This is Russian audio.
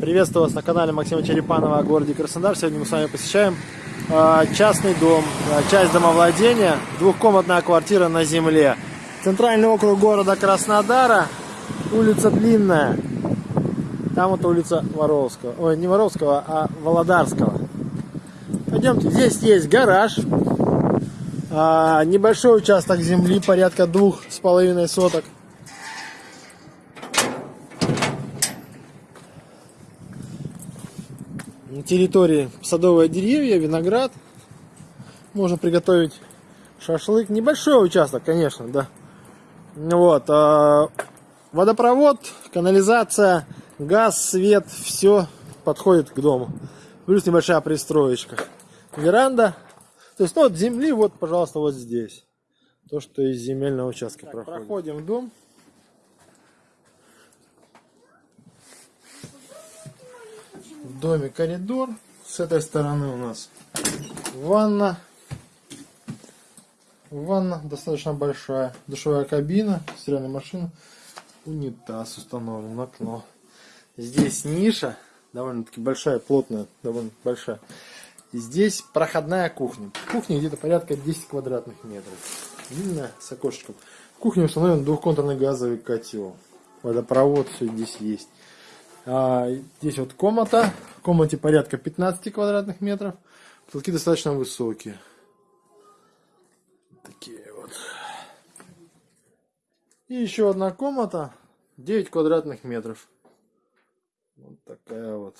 Приветствую вас на канале Максима Черепанова о городе Краснодар. Сегодня мы с вами посещаем э, частный дом, э, часть домовладения, двухкомнатная квартира на земле. Центральный округ города Краснодара, улица Длинная. Там вот улица Воровского. Ой, не Воровского, а Володарского. Пойдемте, здесь есть гараж, э, небольшой участок земли, порядка двух с половиной соток. На территории садовые деревья, виноград. Можно приготовить шашлык. Небольшой участок, конечно, да. Вот. а, Водопровод, канализация, газ, свет, все подходит к дому. Плюс небольшая пристроечка. Веранда. То есть, ну, от земли, вот, пожалуйста, вот здесь. То, что из земельного участка проходит. Проходим в дом. В доме коридор. С этой стороны у нас ванна. Ванна достаточно большая. Душевая кабина, стиральная машина. Унитаз установлен, окно. Здесь ниша. Довольно-таки большая, плотная, довольно большая. Здесь проходная кухня. Кухня где-то порядка 10 квадратных метров. Длинная, с окошечком. В кухне установлен двухконтурный газовый котел. Водопровод, все здесь есть. А, здесь вот комната. В комнате порядка 15 квадратных метров. Потолки достаточно высокие. Такие вот. И еще одна комната. 9 квадратных метров. Вот такая вот